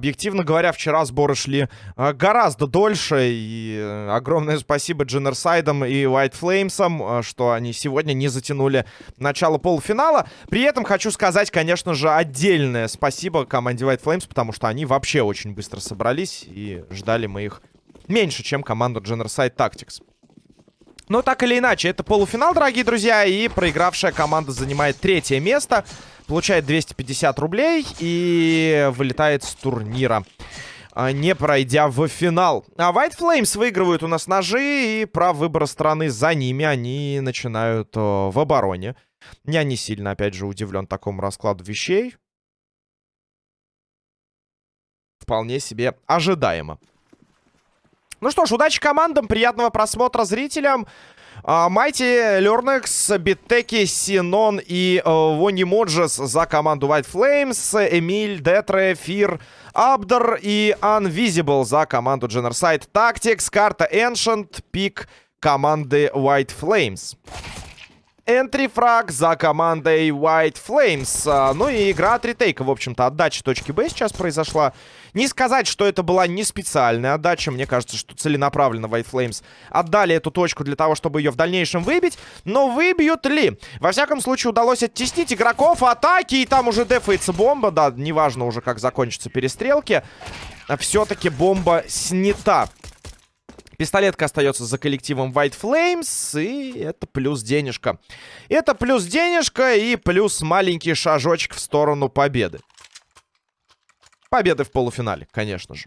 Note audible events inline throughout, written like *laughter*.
Объективно говоря, вчера сборы шли э, гораздо дольше. И э, огромное спасибо Дженнерсайдам и White Flames'ам, э, что они сегодня не затянули начало полуфинала. При этом хочу сказать, конечно же, отдельное спасибо команде White Flames, потому что они вообще очень быстро собрались и ждали мы их меньше, чем команду Genocide Tactics. Но так или иначе, это полуфинал, дорогие друзья, и проигравшая команда занимает третье место получает 250 рублей и вылетает с турнира а, не пройдя в финал. А White Flames выигрывают у нас ножи, и прав выбора страны за ними. Они начинают в обороне. Я не сильно, опять же, удивлен такому раскладу вещей. Вполне себе ожидаемо. Ну что ж, удачи командам, приятного просмотра зрителям. Майти, Лернекс, Биттеки, Синон и Вони Моджес за команду White Flames. Эмиль, Детре, Фир, Абдер и Unvisible за команду Genocide Tactics. Карта Ancient, пик команды White Flames. Энтри фраг за командой White Flames. А, ну и игра от ретейка, в общем-то, отдача точки Б сейчас произошла. Не сказать, что это была не специальная отдача. Мне кажется, что целенаправленно White Flames отдали эту точку для того, чтобы ее в дальнейшем выбить. Но выбьют ли? Во всяком случае, удалось оттеснить игроков атаки. И там уже дефается бомба. Да, неважно уже, как закончатся перестрелки. Все-таки бомба снята. Пистолетка остается за коллективом White Flames. И это плюс денежка. Это плюс денежка и плюс маленький шажочек в сторону победы. Победы в полуфинале, конечно же.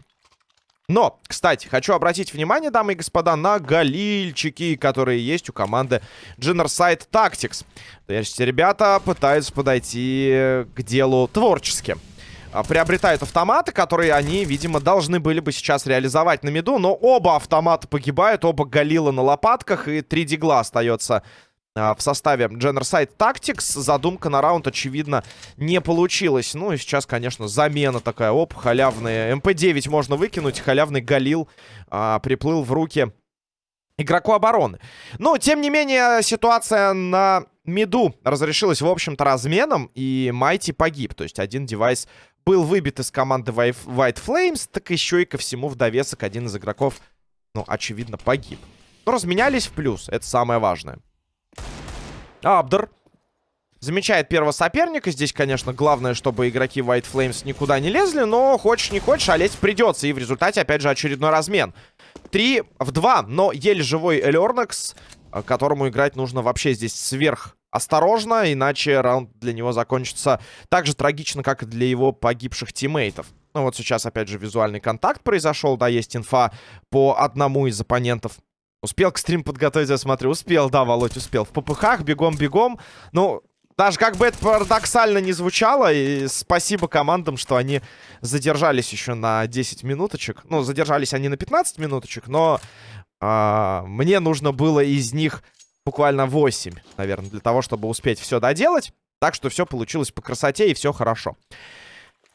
Но, кстати, хочу обратить внимание, дамы и господа, на галильчики, которые есть у команды Genocide Tactics. То есть ребята пытаются подойти к делу творчески. А, приобретают автоматы, которые они, видимо, должны были бы сейчас реализовать на меду. Но оба автомата погибают, оба галила на лопатках, и 3 дигла остается в составе Genocide Tactics. Задумка на раунд, очевидно, не получилась. Ну и сейчас, конечно, замена такая. Оп, халявный МП-9 можно выкинуть. Халявный галил а, приплыл в руки игроку обороны. Но, тем не менее, ситуация на миду разрешилась, в общем-то, разменом. И Майти погиб. То есть один девайс был выбит из команды White Flames, так еще и ко всему в довесок один из игроков, ну, очевидно, погиб. Но разменялись в плюс, это самое важное. Абдер замечает первого соперника. Здесь, конечно, главное, чтобы игроки White Flames никуда не лезли, но хочешь не хочешь, а лезть придется. И в результате, опять же, очередной размен. Три в два, но еле живой Элернекс, которому играть нужно вообще здесь сверх осторожно, иначе раунд для него закончится так же трагично, как и для его погибших тиммейтов. Ну вот сейчас, опять же, визуальный контакт произошел, да, есть инфа по одному из оппонентов. Успел к стрим подготовить, я смотрю, успел, да, Володь, успел. В попыхах, бегом-бегом. Ну, даже как бы это парадоксально не звучало, и спасибо командам, что они задержались еще на 10 минуточек. Ну, задержались они на 15 минуточек, но э, мне нужно было из них буквально 8, наверное, для того, чтобы успеть все доделать. Так что все получилось по красоте и все хорошо.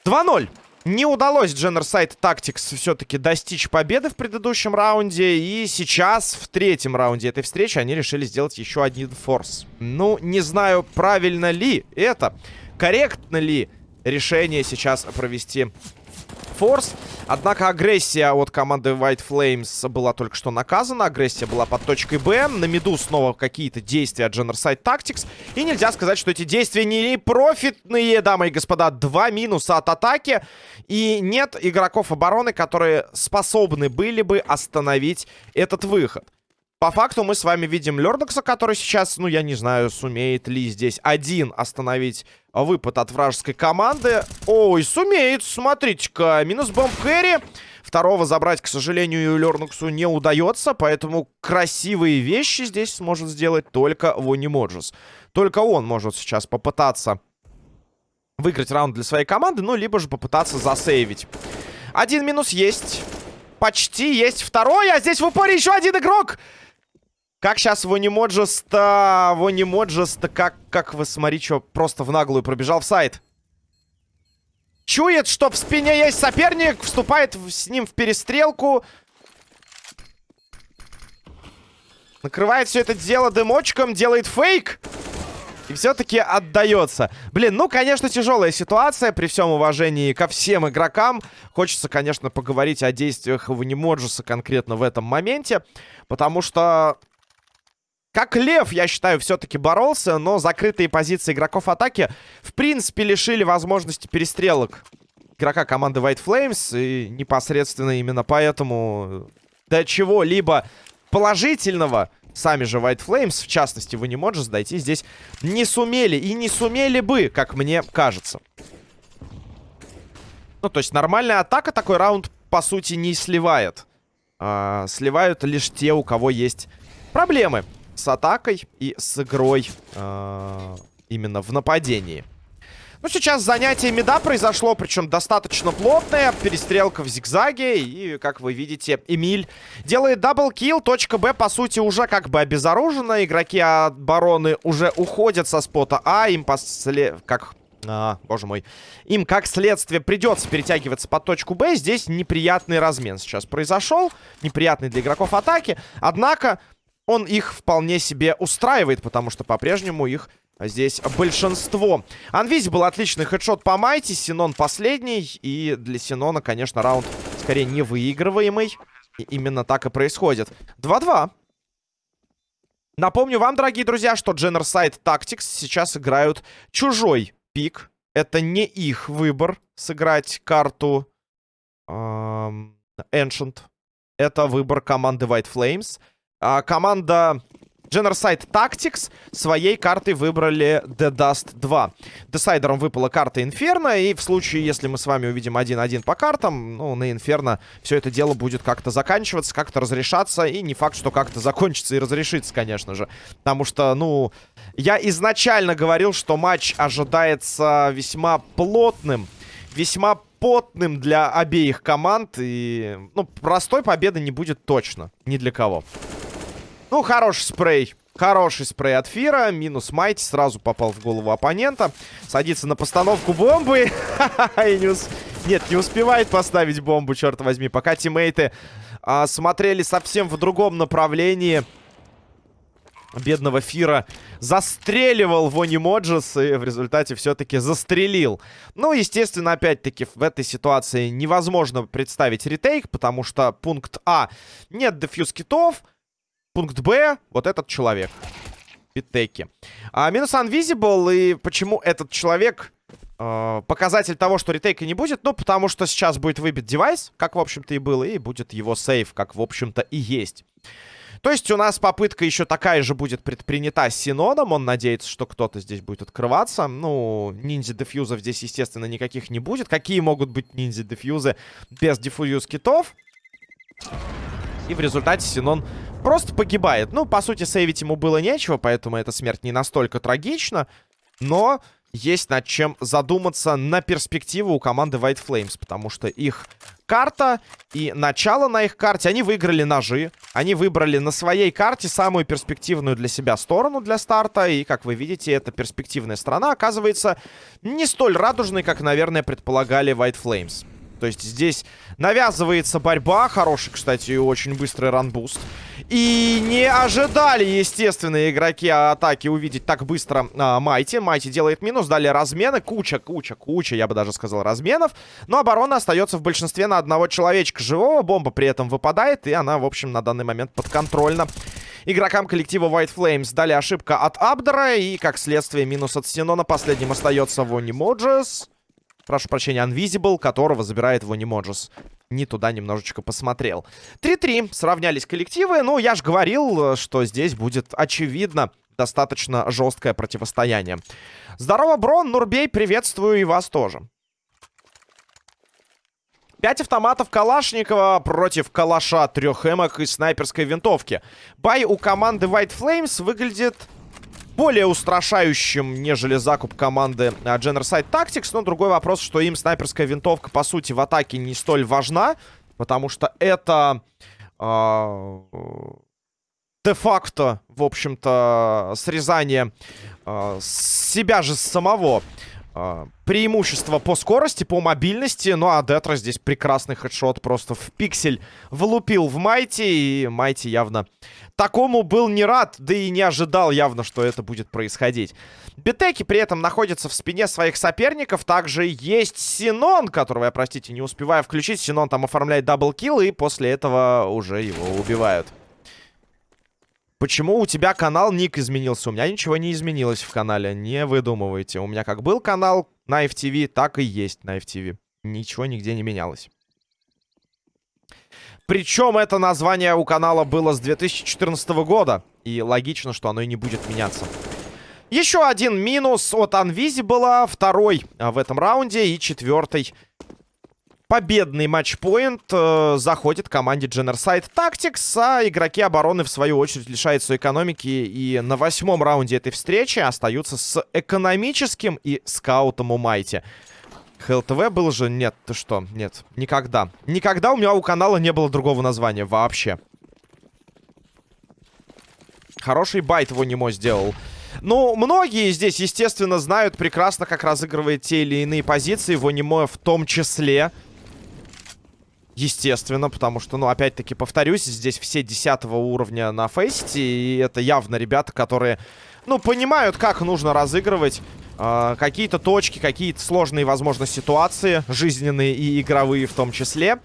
2-0. Не удалось Genocide Tactics все-таки достичь победы в предыдущем раунде. И сейчас, в третьем раунде этой встречи, они решили сделать еще один форс. Ну, не знаю, правильно ли это, корректно ли решение сейчас провести форс. Однако агрессия от команды White Flames была только что наказана. Агрессия была под точкой Б. На миду снова какие-то действия от Genocide Tactics. И нельзя сказать, что эти действия не профитные, дамы и господа. Два минуса от атаки. И нет игроков обороны, которые способны были бы остановить этот выход. По факту мы с вами видим Лердокса, который сейчас, ну, я не знаю, сумеет ли здесь один остановить выпад от вражеской команды. Ой, сумеет, смотрите-ка, минус бомб Кэрри. Второго забрать, к сожалению, Лерноксу не удается, поэтому красивые вещи здесь сможет сделать только Вони Моджес. Только он может сейчас попытаться выиграть раунд для своей команды, ну, либо же попытаться засейвить. Один минус есть. Почти есть второй, а здесь в упоре еще один игрок. Как сейчас Вонимоджеста... Вонимоджеста, как, как вы, смотри, что просто в наглую пробежал в сайт. Чует, что в спине есть соперник, вступает с ним в перестрелку. Накрывает все это дело дымочком, делает фейк. И все-таки отдается. Блин, ну, конечно, тяжелая ситуация. При всем уважении ко всем игрокам. Хочется, конечно, поговорить о действиях Ванимоджуса конкретно в этом моменте. Потому что... Как лев, я считаю, все-таки боролся, но закрытые позиции игроков атаки, в принципе, лишили возможности перестрелок игрока команды White Flames. И непосредственно именно поэтому до чего-либо положительного сами же White Flames, в частности, вы не можете дойти здесь не сумели. И не сумели бы, как мне кажется. Ну, то есть нормальная атака такой раунд, по сути, не сливает. А, сливают лишь те, у кого есть проблемы с атакой и с игрой а, именно в нападении. Ну, сейчас занятие мида произошло, причем достаточно плотное. Перестрелка в зигзаге. И, как вы видите, Эмиль делает double kill. Точка Б, по сути, уже как бы обезоружена. Игроки обороны уже уходят со спота А. Им после... Как... А, боже мой. Им, как следствие, придется перетягиваться по точку Б. Здесь неприятный размен сейчас произошел. Неприятный для игроков атаки. Однако он их вполне себе устраивает, потому что по-прежнему их Здесь большинство. Анвизи был отличный хедшот по Майти. Синон последний. И для Синона, конечно, раунд скорее невыигрываемый. И именно так и происходит. 2-2. Напомню вам, дорогие друзья, что Generside Tactics сейчас играют чужой пик. Это не их выбор сыграть карту эм, Ancient. Это выбор команды White Flames. А команда Generside Tactics своей картой выбрали The Dust 2. Десайдером выпала карта Инферно, и в случае, если мы с вами увидим 1-1 по картам, ну, на Инферно все это дело будет как-то заканчиваться, как-то разрешаться, и не факт, что как-то закончится и разрешится, конечно же. Потому что, ну, я изначально говорил, что матч ожидается весьма плотным, весьма потным для обеих команд, и, ну, простой победы не будет точно, ни для кого. Ну, хороший спрей. Хороший спрей от Фира. Минус Майти. Сразу попал в голову оппонента. Садится на постановку бомбы. *laughs* Нет, не успевает поставить бомбу, черт возьми. Пока тиммейты а, смотрели совсем в другом направлении. Бедного Фира застреливал Вони Моджес и в результате все-таки застрелил. Ну, естественно, опять-таки в этой ситуации невозможно представить ретейк, потому что пункт А нет дефьюз китов, Пункт Б, вот этот человек. Питеки. А, минус Unvisible, и почему этот человек... Э, показатель того, что ретейка не будет, ну, потому что сейчас будет выбит девайс, как, в общем-то, и было, и будет его сейф, как, в общем-то, и есть. То есть у нас попытка еще такая же будет предпринята с Синоном. Он надеется, что кто-то здесь будет открываться. Ну, ниндзя-дефьюзов здесь, естественно, никаких не будет. Какие могут быть ниндзя-дефьюзы без дефьюз китов? И в результате Синон просто погибает. Ну, по сути, сейвить ему было нечего, поэтому эта смерть не настолько трагична. Но есть над чем задуматься на перспективу у команды White Flames, потому что их карта и начало на их карте, они выиграли ножи, они выбрали на своей карте самую перспективную для себя сторону для старта, и, как вы видите, эта перспективная сторона оказывается не столь радужной, как, наверное, предполагали White Flames. То есть здесь навязывается борьба. Хороший, кстати, и очень быстрый ранбуст. И не ожидали, естественно, игроки атаки увидеть так быстро а, Майти. Майти делает минус. Далее размены. Куча, куча, куча, я бы даже сказал, разменов. Но оборона остается в большинстве на одного человечка живого. Бомба при этом выпадает. И она, в общем, на данный момент подконтрольна игрокам коллектива White Flames. Далее ошибка от Абдера. И, как следствие, минус от Синона. Последним остается Вони Моджес. Прошу прощения, Unvisible, которого забирает Вонимоджус. Не туда немножечко посмотрел. 3-3. Сравнялись коллективы. Ну, я же говорил, что здесь будет, очевидно, достаточно жесткое противостояние. Здорово, Брон, Нурбей, приветствую и вас тоже. Пять автоматов Калашникова против Калаша, трех эмок и снайперской винтовки. Бай у команды White Flames выглядит более устрашающим, нежели закуп команды Generside Tactics. Но другой вопрос, что им снайперская винтовка, по сути, в атаке не столь важна. Потому что это... Uh, де-факто, в общем-то, срезание uh, себя же самого. Преимущество по скорости, по мобильности. Ну, а Детра здесь прекрасный хедшот. Просто в пиксель влупил в Майти. И Майти явно такому был не рад, да и не ожидал явно, что это будет происходить. Битеки при этом находятся в спине своих соперников. Также есть Синон, которого я, простите, не успеваю включить. Синон там оформляет double kill, и после этого уже его убивают. Почему у тебя канал ник изменился? У меня ничего не изменилось в канале, не выдумывайте. У меня как был канал на FTV, так и есть на FTV. Ничего нигде не менялось. Причем это название у канала было с 2014 года. И логично, что оно и не будет меняться. Еще один минус от Unvisible, второй в этом раунде и четвертый победный матчпоинт э, заходит команде Generside Tactics, а игроки обороны, в свою очередь, лишаются экономики и на восьмом раунде этой встречи остаются с экономическим и скаутом у Майти. ХЛТВ был же? Нет, ты что? Нет, никогда. Никогда у меня у канала не было другого названия вообще. Хороший байт его Немо сделал. Ну, многие здесь, естественно, знают прекрасно, как разыгрывает те или иные позиции. Вонимо в том числе. Естественно, потому что, ну, опять-таки, повторюсь, здесь все десятого уровня на фейсите, и это явно ребята, которые, ну, понимают, как нужно разыгрывать э, какие-то точки, какие-то сложные, возможно, ситуации, жизненные и игровые в том числе.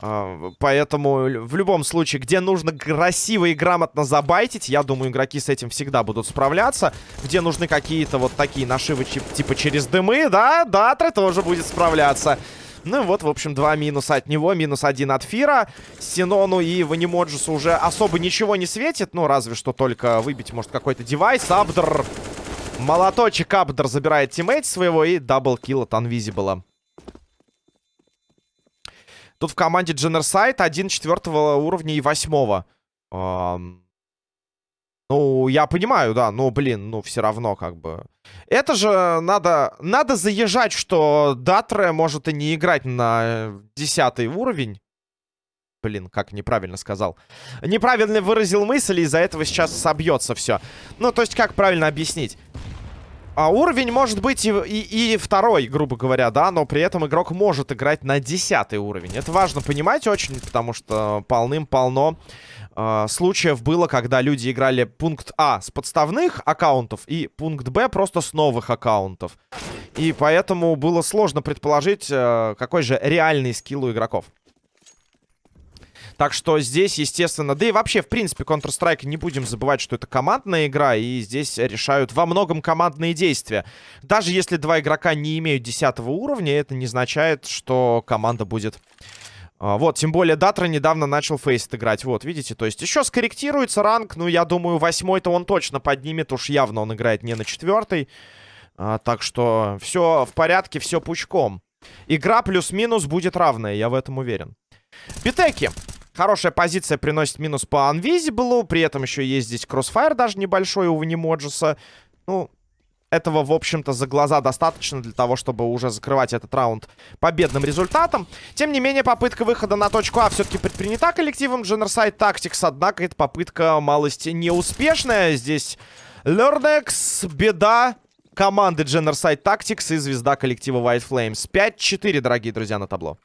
Э, поэтому в любом случае, где нужно красиво и грамотно забайтить, я думаю, игроки с этим всегда будут справляться. Где нужны какие-то вот такие нашивы, типа через дымы, да, Датре тоже будет справляться. Ну и вот, в общем, два минуса от него. Минус один от Фира. Синону и Ванимоджусу уже особо ничего не светит. Ну, разве что только выбить, может, какой-то девайс. Абдр. Молоточек Абдр забирает тиммейт своего и даблкил от Unvisible. Тут в команде Дженерсайд один четвертого уровня и восьмого. Эм... Ну, я понимаю, да, но, блин, ну, все равно, как бы... Это же надо... Надо заезжать, что Датре может и не играть на десятый уровень. Блин, как неправильно сказал. Неправильно выразил мысль, и из-за этого сейчас собьется все. Ну, то есть, как правильно объяснить? А уровень может быть и, и, и второй, грубо говоря, да, но при этом игрок может играть на десятый уровень. Это важно понимать очень, потому что полным-полно э, случаев было, когда люди играли пункт А с подставных аккаунтов и пункт Б просто с новых аккаунтов. И поэтому было сложно предположить, э, какой же реальный скилл у игроков. Так что здесь, естественно, да и вообще, в принципе, Counter-Strike не будем забывать, что это командная игра, и здесь решают во многом командные действия. Даже если два игрока не имеют 10 уровня, это не означает, что команда будет а, вот, тем более Датра недавно начал фейст играть. Вот, видите, то есть еще скорректируется ранг. Ну, я думаю, восьмой-то он точно поднимет. Уж явно он играет не на четвертый. А, так что все в порядке, все пучком. Игра плюс-минус будет равная, я в этом уверен. Битеки. Хорошая позиция приносит минус по Unvisible. При этом еще есть здесь кроссфайр даже небольшой у Ванимоджеса. Ну, этого, в общем-то, за глаза достаточно для того, чтобы уже закрывать этот раунд победным результатом. Тем не менее, попытка выхода на точку А все-таки предпринята коллективом Generside Tactics, однако эта попытка малости неуспешная. Здесь Лернекс, беда команды Generside Tactics и звезда коллектива White Flames. 5-4, дорогие друзья, на табло.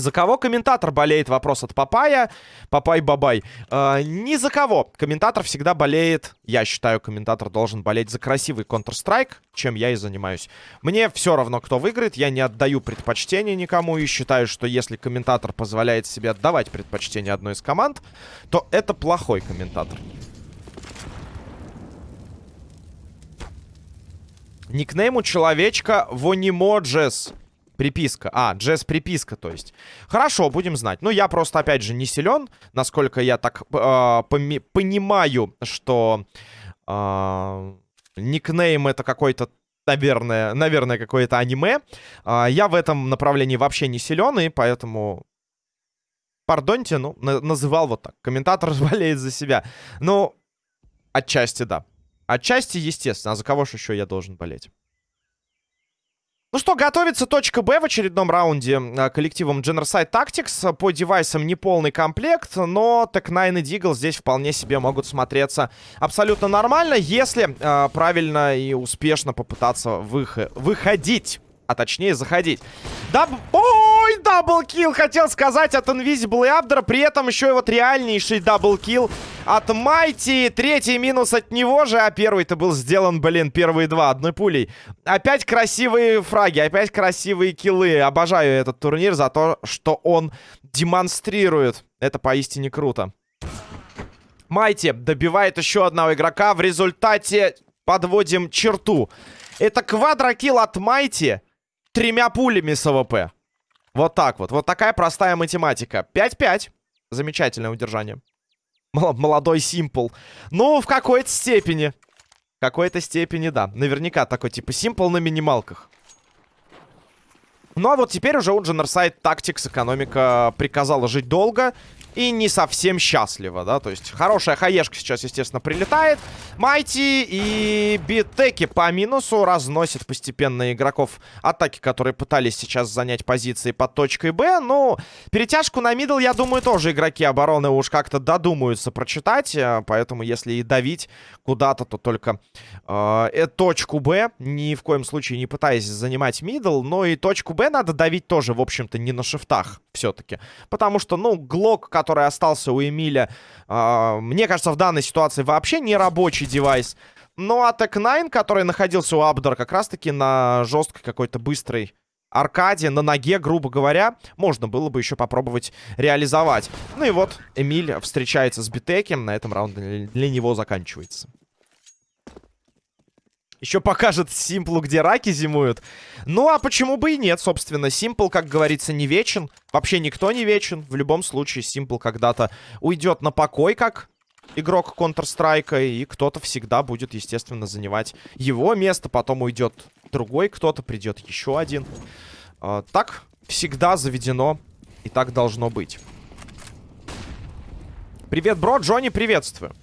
За кого комментатор болеет? Вопрос от Папая. Папай-бабай. Э, ни за кого. Комментатор всегда болеет. Я считаю, комментатор должен болеть за красивый Counter-Strike, чем я и занимаюсь. Мне все равно, кто выиграет. Я не отдаю предпочтение никому. И считаю, что если комментатор позволяет себе отдавать предпочтение одной из команд, то это плохой комментатор. Никнейм у человечка Вонимоджес. Приписка. А, джесс приписка, то есть. Хорошо, будем знать. Ну, я просто, опять же, не силен. Насколько я так э, понимаю, что э, никнейм это какой-то наверное, наверное, какое-то аниме. А, я в этом направлении вообще не силен, и поэтому... Пардоньте, ну, на называл вот так. Комментатор *laughs* болеет за себя. Ну, отчасти, да. Отчасти, естественно. А за кого же еще я должен болеть? Ну что, готовится точка Б в очередном раунде э, коллективом Generside Tactics. По девайсам неполный комплект, но Tec-9 и Deagle здесь вполне себе могут смотреться абсолютно нормально, если э, правильно и успешно попытаться вых выходить а точнее заходить. Даб... Ой, double kill, хотел сказать от Invisible и Abdra, при этом еще и вот реальнейший double kill от Майти. Третий минус от него же, а первый-то был сделан, блин, первые два одной пулей. Опять красивые фраги, опять красивые киллы. Обожаю этот турнир за то, что он демонстрирует. Это поистине круто. Майти добивает еще одного игрока. В результате подводим черту. Это quadro kill от Майти тремя пулями с AWP. Вот так вот. Вот такая простая математика. 5-5. Замечательное удержание. Молодой Симпл. Ну, в какой-то степени. В какой-то степени, да. Наверняка такой, типа, Симпл на минималках. Ну, а вот теперь уже у Generside Tactics экономика приказала жить долго и не совсем счастлива, да, то есть хорошая хаешка сейчас, естественно, прилетает. Майти и Битеки по минусу разносят постепенно игроков атаки, которые пытались сейчас занять позиции под точкой Б. Ну, перетяжку на middle, я думаю, тоже игроки обороны уж как-то додумаются прочитать, э, поэтому если и давить куда-то, то только э, э, точку Б, ни в коем случае не пытаясь занимать middle, но и точку Б надо давить тоже, в общем-то, не на шифтах все-таки, потому что, ну, Глок, который остался у Эмиля, э, мне кажется, в данной ситуации вообще не рабочий девайс. Ну, а Tec-9, который находился у Абдора как раз-таки на жесткой какой-то быстрой аркаде, на ноге, грубо говоря, можно было бы еще попробовать реализовать. Ну и вот Эмиль встречается с Битекем, на этом раунд для него заканчивается. Еще покажет Симплу, где раки зимуют. Ну, а почему бы и нет, собственно. Симпл, как говорится, не вечен. Вообще никто не вечен. В любом случае, Симпл когда-то уйдет на покой, как игрок Counter-Strike. И кто-то всегда будет, естественно, занимать его место. Потом уйдет другой кто-то, придет еще один. А, так всегда заведено. И так должно быть. Привет, бро. Джонни, приветствую.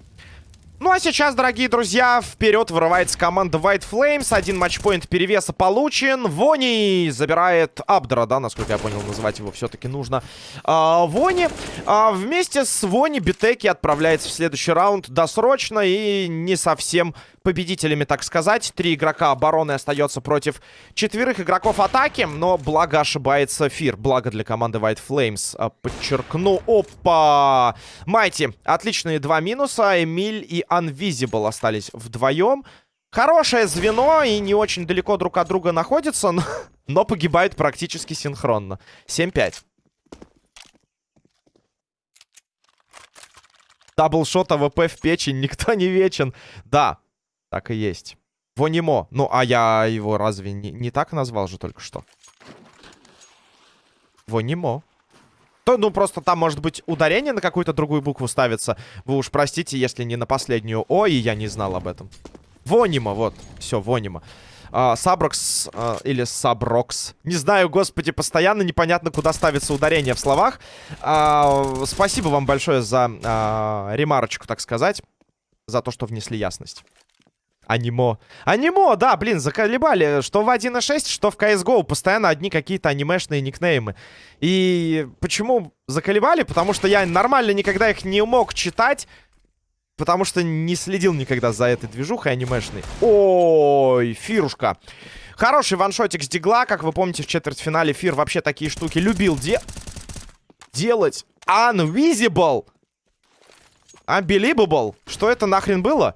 Ну а сейчас, дорогие друзья, вперед вырывается команда White Flames. Один матчпоинт перевеса получен. Вони забирает Абдра, да, насколько я понял, называть его все-таки нужно. А, Вони а, вместе с Вони Битеки отправляется в следующий раунд досрочно и не совсем победителями, так сказать. Три игрока обороны остается против четверых игроков атаки. Но благо ошибается Фир. Благо для команды White Flames. А, подчеркну. Опа! Майти. Отличные два минуса. Эмиль и Unvisible остались вдвоем. Хорошее звено и не очень далеко друг от друга находятся, но, но погибают практически синхронно. 7-5. Double shot AWP в печень, *laughs* никто не вечен. Да, так и есть. Вонимо. Ну, а я его разве не, не так назвал же только что? Вонимо. То, ну, просто там, может быть, ударение на какую-то другую букву ставится. Вы уж простите, если не на последнюю О, и я не знал об этом. Вонима, вот. Все, Вонима. А, Саброкс а, или Саброкс. Не знаю, господи, постоянно непонятно, куда ставится ударение в словах. А, спасибо вам большое за а, ремарочку, так сказать. За то, что внесли ясность. Анимо. Анимо, да, блин, заколебали. Что в 1.6, что в CSGO. Постоянно одни какие-то анимешные никнеймы. И почему заколебали? Потому что я нормально никогда их не мог читать. Потому что не следил никогда за этой движухой анимешной. Ой, фирушка. Хороший ваншотик с дигла. Как вы помните, в четвертьфинале Фир вообще такие штуки любил де... делать. Unvisible. Unbelievable. Что это нахрен было?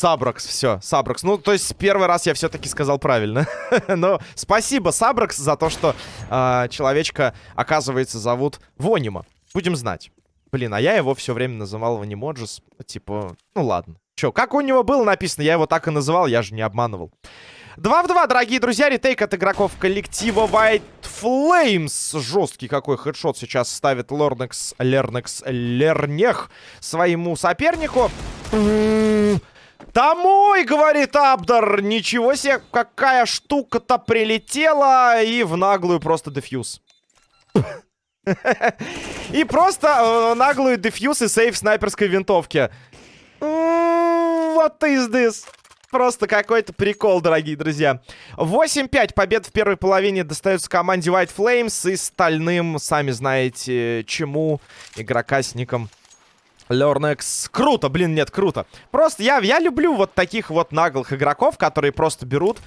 Сабракс, все, Сабракс. Ну, то есть первый раз я все-таки сказал правильно. *laughs* Но спасибо, Сабракс, за то, что э, человечка, оказывается, зовут Вонима. Будем знать. Блин, а я его все время называл Ванимоджис. Типа, ну ладно. Че, как у него было написано, я его так и называл, я же не обманывал. 2 в 2, дорогие друзья, ретейк от игроков коллектива White Flames. Жесткий какой хедшот сейчас ставит Лорнекс, Лернекс, Лернех своему сопернику. Домой, говорит Абдар. Ничего себе, какая штука-то прилетела. И в наглую просто дефьюз. *laughs* И просто э, наглую дефьюз и сейф снайперской винтовки. Вот is this? Просто какой-то прикол, дорогие друзья. 8-5 побед в первой половине достается команде White Flames и стальным, сами знаете, чему, игрока с ником Лернекс. Круто, блин, нет, круто. Просто я, я люблю вот таких вот наглых игроков, которые просто берут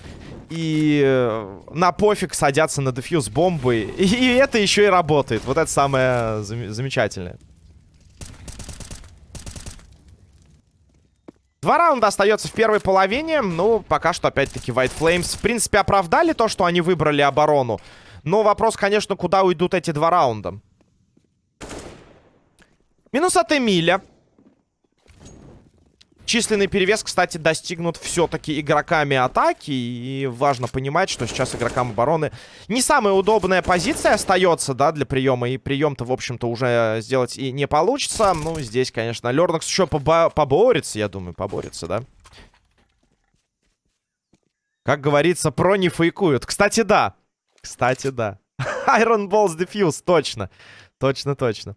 и э, на пофиг садятся на дефьюз бомбы. И, и это еще и работает. Вот это самое зам замечательное. Два раунда остается в первой половине. Ну, пока что, опять-таки, White Flames, в принципе, оправдали то, что они выбрали оборону. Но вопрос, конечно, куда уйдут эти два раунда. Минус от Эмиля. Численный перевес, кстати, достигнут все-таки игроками атаки. И важно понимать, что сейчас игрокам обороны не самая удобная позиция остается, да, для приема. И прием-то, в общем-то, уже сделать и не получится. Ну, здесь, конечно, Лернакс еще побо поборется, я думаю, поборется, да. Как говорится, про не фейкуют. Кстати, да. Кстати, да. *laughs* Iron Balls Diffuse, точно. Точно, точно.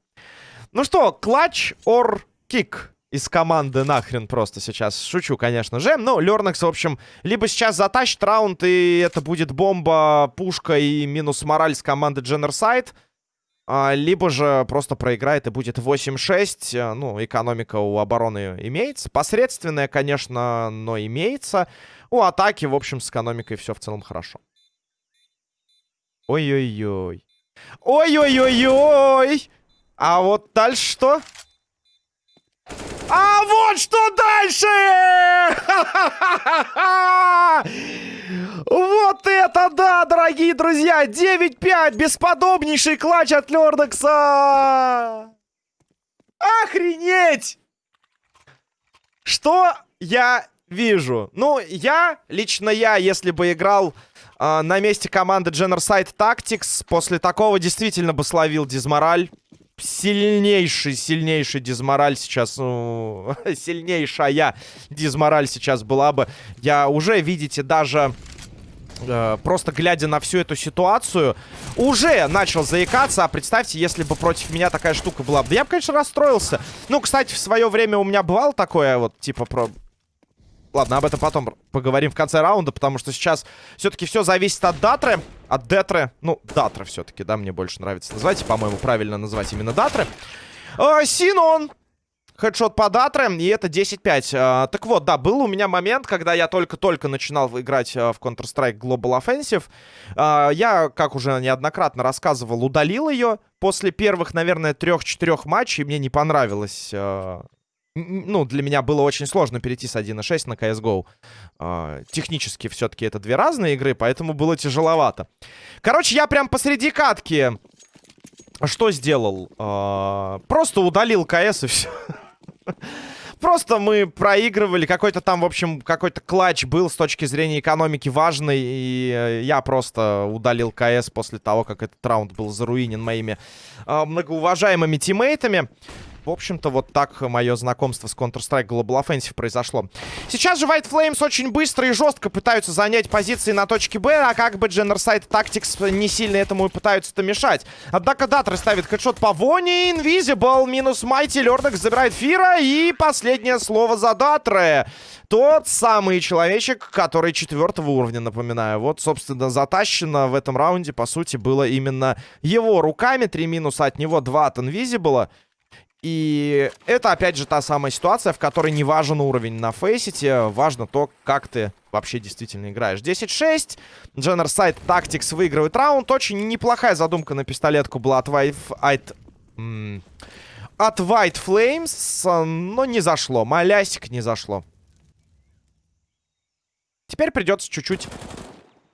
Ну что, клатч or кик? из команды нахрен просто сейчас. Шучу, конечно же. Но Лернекс, в общем, либо сейчас затащит раунд, и это будет бомба, пушка и минус мораль с команды Дженнерсайд. Либо же просто проиграет и будет 8-6. А, ну, экономика у обороны имеется. Посредственная, конечно, но имеется. У атаки, в общем, с экономикой все в целом хорошо. Ой-ой-ой. Ой-ой-ой-ой! А вот дальше что? А вот что дальше! *laughs* Вот это да, дорогие друзья! 9-5, бесподобнейший клатч от Лердекса! Охренеть! Что я вижу? Ну, я, лично я, если бы играл э, на месте команды Generside Tactics, после такого действительно бы словил дизмораль сильнейший, сильнейший дизмораль сейчас, ну, *laughs* сильнейшая дизмораль сейчас была бы. Я уже, видите, даже... Э, просто глядя на всю эту ситуацию, уже начал заикаться. А представьте, если бы против меня такая штука была. Да я бы, конечно, расстроился. Ну, кстати, в свое время у меня бывало такое, вот, типа, про Ладно, об этом потом поговорим в конце раунда, потому что сейчас все-таки все зависит от Датры, от Детры. Ну, Датры все-таки, да, мне больше нравится называть. По-моему, правильно называть именно Датры. Э, Синон! Хедшот по Датре, и это 10-5. А, так вот, да, был у меня момент, когда я только-только начинал играть а, в Counter-Strike Global Offensive. А, я, как уже неоднократно рассказывал, удалил ее после первых, наверное, трех-четырех матчей. Мне не понравилось а, ну, для меня было очень сложно перейти с 1.6 на CSGO. Э, технически все-таки это две разные игры, поэтому было тяжеловато. Короче, я прям посреди катки что сделал? Э, просто удалил КС и все. *laughs* Просто мы проигрывали. Какой-то там, в общем, какой-то клатч был с точки зрения экономики важный. И э, я просто удалил КС после того, как этот раунд был заруинен моими э, многоуважаемыми тиммейтами. В общем-то, вот так мое знакомство с Counter-Strike Global Offensive произошло. Сейчас же White Flames очень быстро и жестко пытаются занять позиции на точке Б, а как бы Generside Tactics не сильно этому и пытаются-то мешать. Однако Датр ставит хедшот по Воне, Invisible, минус Майти, Лернекс забирает Фира, и последнее слово за Датре. Тот самый человечек, который четвертого уровня, напоминаю. Вот, собственно, затащено в этом раунде, по сути, было именно его руками. Три минуса от него, два от Invisible. И это, опять же, та самая ситуация, в которой не важен уровень на фейсите, важно то, как ты вообще действительно играешь. 10-6, Generside Tactics выигрывает раунд. Очень неплохая задумка на пистолетку была от White... От White Flames, но не зашло. Малясик не зашло. Теперь придется чуть-чуть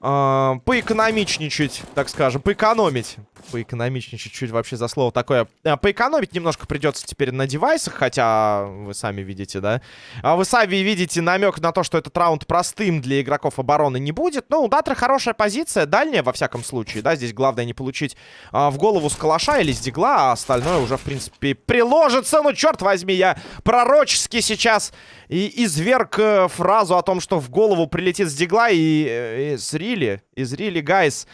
э, поэкономичничать, так скажем, поэкономить поэкономичнее чуть-чуть вообще за слово такое. А, поэкономить немножко придется теперь на девайсах, хотя вы сами видите, да? А вы сами видите намек на то, что этот раунд простым для игроков обороны не будет. Ну, у Датра хорошая позиция, дальняя во всяком случае, да? Здесь главное не получить а, в голову с калаша или с дигла, а остальное уже, в принципе, приложится. Ну, черт возьми, я пророчески сейчас и изверг э, фразу о том, что в голову прилетит с дигла и, э, из Рили, из Рили, гайс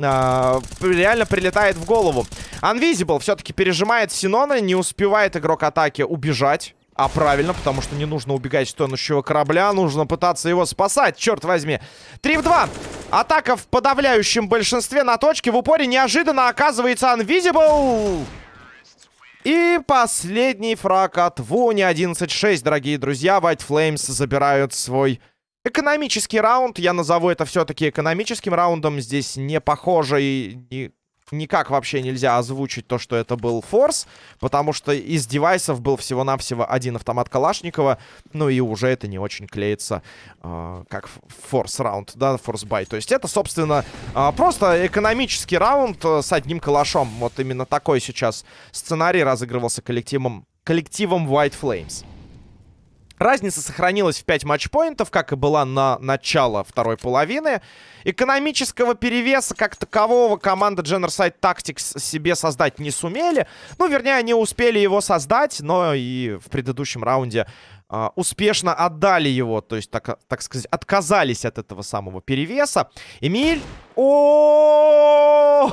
а, реально прилетает в голову. Unvisible все-таки пережимает Синона, не успевает игрок атаки убежать. А правильно, потому что не нужно убегать с корабля, нужно пытаться его спасать, черт возьми. 3 в 2. Атака в подавляющем большинстве на точке. В упоре неожиданно оказывается Unvisible. И последний фраг от Вуни 11-6, дорогие друзья. White Flames забирают свой Экономический раунд, я назову это все-таки экономическим раундом. Здесь не похоже и не никак вообще нельзя озвучить то, что это был форс, потому что из девайсов был всего-навсего один автомат Калашникова, ну и уже это не очень клеится э, как форс раунд, да, форс бай. То есть это, собственно, э, просто экономический раунд э, с одним калашом. Вот именно такой сейчас сценарий разыгрывался коллективом, коллективом White Flames. Разница сохранилась в 5 матчпоинтов, как и была на начало второй половины. Экономического перевеса как такового команда Generside Tactics себе создать не сумели. Ну, вернее, они успели его создать, но и в предыдущем раунде э, успешно отдали его. То есть, так, так сказать, отказались от этого самого перевеса. Эмиль... О!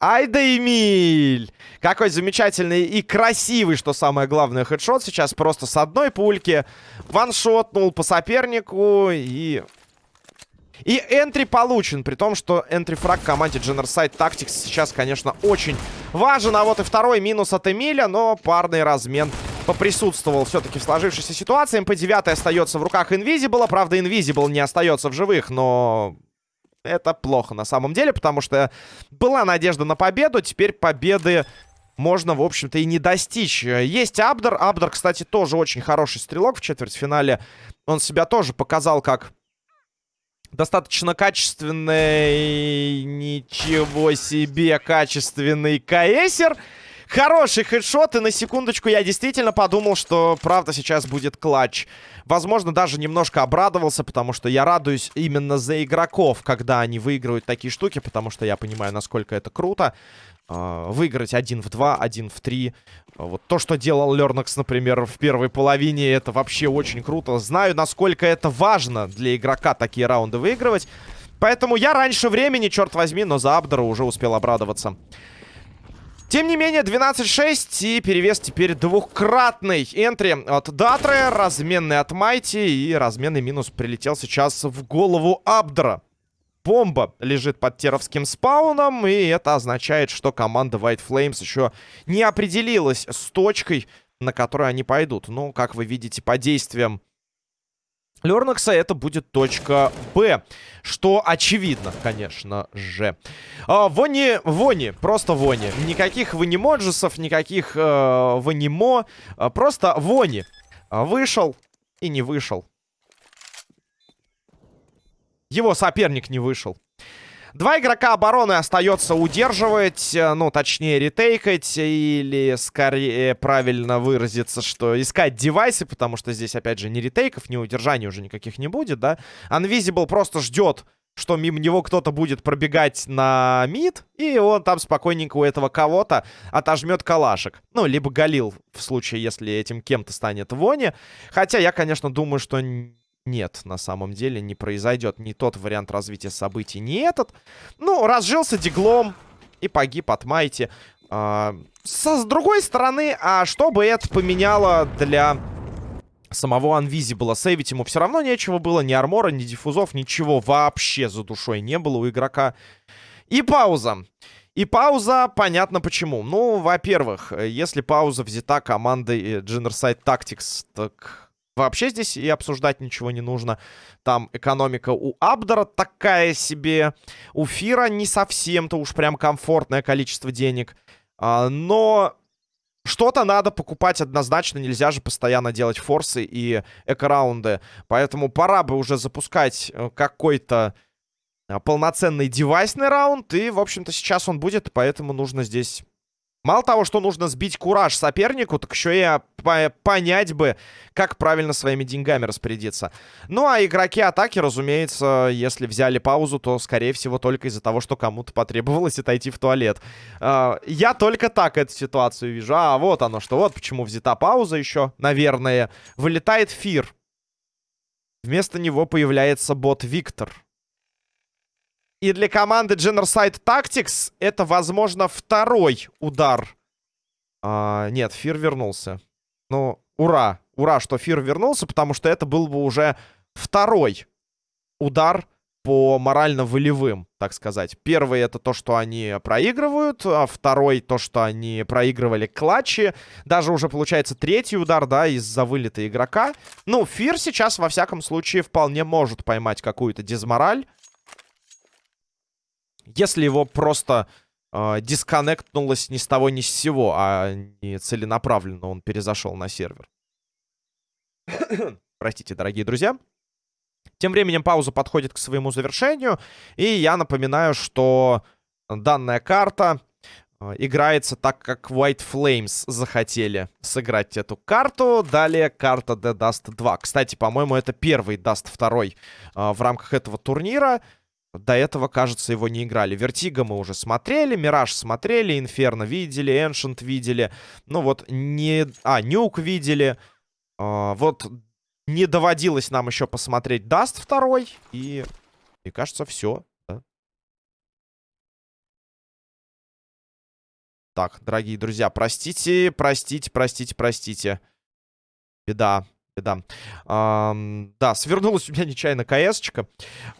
Ай да Эмиль! Какой замечательный и красивый, что самое главное, хедшот сейчас просто с одной пульки. Ваншотнул по сопернику и... И entry получен, при том, что entry frag команде Generside Tactics сейчас, конечно, очень важен. А вот и второй минус от Эмиля, но парный размен поприсутствовал все-таки в сложившейся ситуации. МП-9 остается в руках Инвизибла. Правда, Инвизибл не остается в живых, но это плохо на самом деле, потому что была надежда на победу, теперь победы можно, в общем-то, и не достичь. Есть Абдер. Абдер, кстати, тоже очень хороший стрелок в четвертьфинале. Он себя тоже показал как достаточно качественный... Ничего себе, качественный КСер. Хороший хедшот, и на секундочку я действительно подумал, что правда сейчас будет клатч. Возможно, даже немножко обрадовался, потому что я радуюсь именно за игроков, когда они выигрывают такие штуки, потому что я понимаю, насколько это круто. Uh, выиграть один в два, один в три. Uh, вот то, что делал Лернакс, например, в первой половине, это вообще очень круто. Знаю, насколько это важно для игрока такие раунды выигрывать. Поэтому я раньше времени, черт возьми, но за Абдера уже успел обрадоваться. Тем не менее, 12-6 и перевес теперь двухкратный. Энтри от Датры, разменный от Майти и разменный минус прилетел сейчас в голову Абдра. Бомба лежит под теровским спауном, и это означает, что команда White Flames еще не определилась с точкой, на которую они пойдут. Ну, как вы видите, по действиям Лернакса это будет точка Б. Что очевидно, конечно же. А, вони, вони, просто вони. Никаких ванимоджесов, никаких э, ванимо. А, просто вони. Вышел и не вышел. Его соперник не вышел. Два игрока обороны остается удерживать, э, ну, точнее, ретейкать, или, скорее, правильно выразиться, что искать девайсы, потому что здесь, опять же, ни ретейков, ни удержаний уже никаких не будет, да. Unvisible просто ждет, что мимо него кто-то будет пробегать на мид, и он там спокойненько у этого кого-то отожмет калашек. Ну, либо Галил, в случае, если этим кем-то станет Вони. Хотя я, конечно, думаю, что нет, на самом деле не произойдет ни тот вариант развития событий, ни этот. Ну, разжился диглом и погиб от Майти. А, со, с другой стороны, а что бы это поменяло для самого Unvisible? Сейвить ему все равно нечего было, ни армора, ни диффузов, ничего вообще за душой не было у игрока. И пауза. И пауза, понятно почему. Ну, во-первых, если пауза взята командой Generside Tactics, так Вообще здесь и обсуждать ничего не нужно. Там экономика у Абдера такая себе. У Фира не совсем-то уж прям комфортное количество денег. А, но что-то надо покупать однозначно. Нельзя же постоянно делать форсы и эко-раунды. Поэтому пора бы уже запускать э, какой-то а, полноценный девайсный раунд. И, в общем-то, сейчас он будет, поэтому нужно здесь Мало того, что нужно сбить кураж сопернику, так еще и понять бы, как правильно своими деньгами распорядиться. Ну, а игроки атаки, разумеется, если взяли паузу, то, скорее всего, только из-за того, что кому-то потребовалось *laughs* отойти в туалет. А, я только так эту ситуацию вижу. А, вот оно что. Вот почему взята пауза еще, наверное. Вылетает Фир. Вместо него появляется бот Виктор. И для команды Generside Tactics это, возможно, второй удар. А, нет, Фир вернулся. Ну, ура. Ура, что Фир вернулся, потому что это был бы уже второй удар по морально-волевым, так сказать. Первый это то, что они проигрывают, а второй то, что они проигрывали клатчи. Даже уже получается третий удар, да, из-за вылета игрока. Ну, Фир сейчас, во всяком случае, вполне может поймать какую-то дизмораль. Если его просто э, дисконнектнулось ни с того ни с сего, а не целенаправленно он перезашел на сервер. *coughs* Простите, дорогие друзья. Тем временем пауза подходит к своему завершению. И я напоминаю, что данная карта э, играется так, как White Flames захотели сыграть эту карту. Далее карта The Dust 2. Кстати, по-моему, это первый Dust 2 э, в рамках этого турнира. До этого, кажется, его не играли. Вертиго мы уже смотрели, Мираж смотрели, Инферно видели, Эншент видели. Ну вот, не... А, Нюк видели. А, вот не доводилось нам еще посмотреть Даст второй. И, и кажется, все. Да? Так, дорогие друзья, простите, простите, простите, простите. Беда, беда. А, да, свернулась у меня нечаянно КС-очка.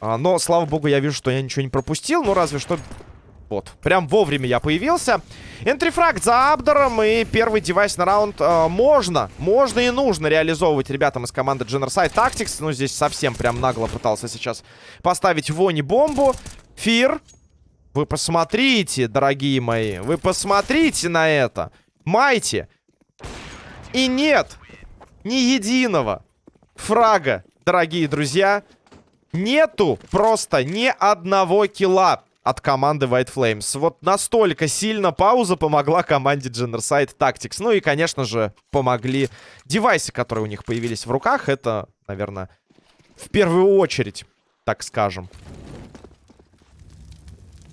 А, но, слава богу, я вижу, что я ничего не пропустил. Ну, разве что вот, прям вовремя я появился. Энтрифраг за Абдером и первый девайс на раунд э, можно, можно и нужно реализовывать ребятам из команды Generside Tactics. Ну, здесь совсем прям нагло пытался сейчас поставить Вони бомбу. Фир, вы посмотрите, дорогие мои, вы посмотрите на это. Майте. И нет ни единого фрага, дорогие друзья. Нету просто ни одного килла от команды White Flames. Вот настолько сильно пауза помогла команде Genocide Tactics. Ну и, конечно же, помогли девайсы, которые у них появились в руках. Это, наверное, в первую очередь, так скажем.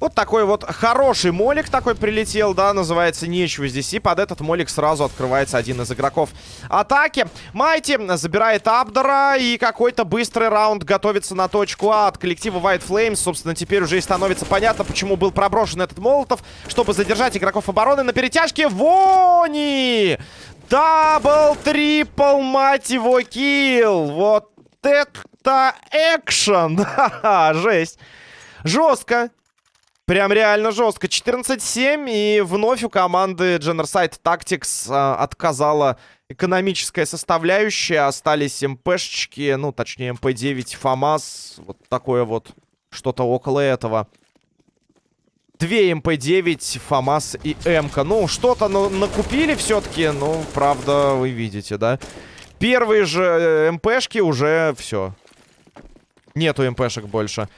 Вот такой вот хороший молик такой прилетел, да, называется нечего здесь. И под этот молик сразу открывается один из игроков атаки. Майти забирает Абдора и какой-то быстрый раунд готовится на точку А от коллектива White Flames. Собственно, теперь уже и становится понятно, почему был проброшен этот Молотов, чтобы задержать игроков обороны на перетяжке. Вони! Double, triple, мать его, kill! Вот это экшен! *laughs* Ха-ха, жесть! Жестко. Прям реально жестко. 14-7. И вновь у команды Generside Tactics а, отказала экономическая составляющая. Остались МПшечки. Ну, точнее, МП-9, ФАМАС. Вот такое вот. Что-то около этого. Две МП-9, ФАМАС и МК. Ну, что-то ну, накупили все-таки. Ну, правда, вы видите, да? Первые же э, МПшки уже все. Нету МПшек больше.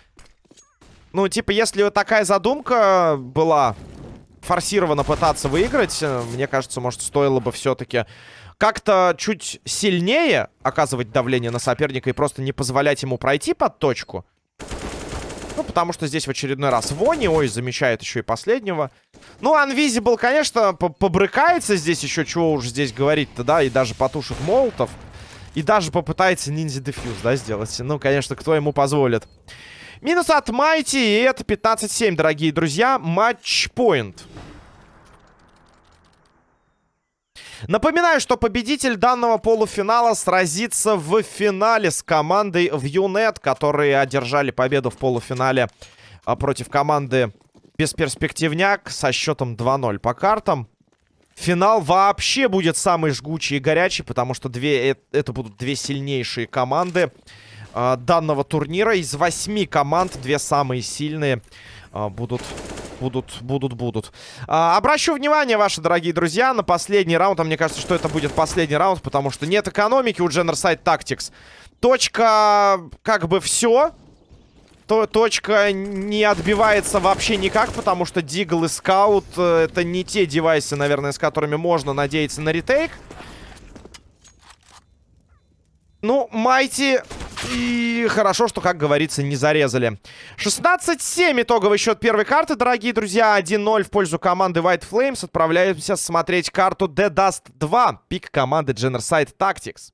Ну, типа, если вот такая задумка была форсированно пытаться выиграть, э, мне кажется, может, стоило бы все-таки как-то чуть сильнее оказывать давление на соперника и просто не позволять ему пройти под точку. Ну, потому что здесь в очередной раз Вони, ой, замечает еще и последнего. Ну, Unvisible, конечно, побрыкается здесь еще, чего уж здесь говорить-то, да, и даже потушит молотов. И даже попытается ниндзя дефьюз, да, сделать. Ну, конечно, кто ему позволит. Минус от Майти, и это 15-7, дорогие друзья. Матч-поинт. Напоминаю, что победитель данного полуфинала сразится в финале с командой в Юнет, которые одержали победу в полуфинале а, против команды Бесперспективняк со счетом 2-0 по картам. Финал вообще будет самый жгучий и горячий, потому что две, э, это будут две сильнейшие команды данного турнира. Из восьми команд две самые сильные э, будут... Будут, будут, будут. А, обращу внимание, ваши дорогие друзья, на последний раунд. А мне кажется, что это будет последний раунд, потому что нет экономики у Generside Tactics. Точка, как бы, все. То, точка не отбивается вообще никак, потому что Дигл и Скаут э, это не те девайсы, наверное, с которыми можно надеяться на ретейк. Ну, Майти и хорошо, что, как говорится, не зарезали. 16-7 итоговый счет первой карты, дорогие друзья. 1-0 в пользу команды White Flames. Отправляемся смотреть карту The Dust 2. Пик команды Generside Tactics.